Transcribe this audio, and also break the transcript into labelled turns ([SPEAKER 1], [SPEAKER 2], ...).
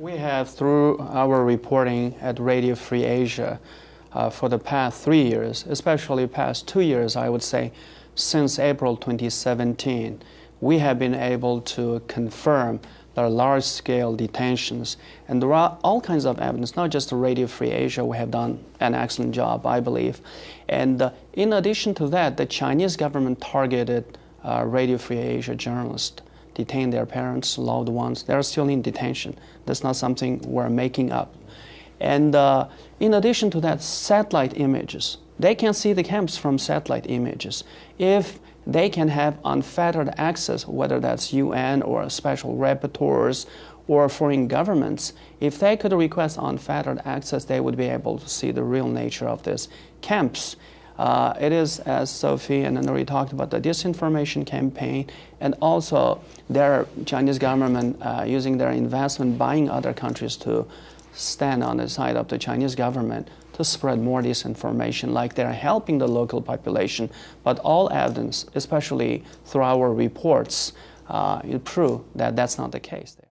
[SPEAKER 1] We have, through our reporting at Radio Free Asia, uh, for the past three years, especially past two years, I would say, since April 2017, we have been able to confirm are large-scale detentions, and there are all kinds of evidence. Not just Radio Free Asia, we have done an excellent job, I believe. And uh, in addition to that, the Chinese government targeted uh, Radio Free Asia journalists detain their parents, loved ones. They're still in detention. That's not something we're making up. And uh, in addition to that, satellite images. They can see the camps from satellite images. If they can have unfettered access, whether that's UN or special rapporteurs or foreign governments, if they could request unfettered access, they would be able to see the real nature of these camps. Uh, it is, as Sophie and Nuri talked about, the disinformation campaign, and also their Chinese government uh, using their investment buying other countries to stand on the side of the Chinese government to spread more disinformation, like they're helping the local population. But all evidence, especially through our reports, uh, prove that that's not the case.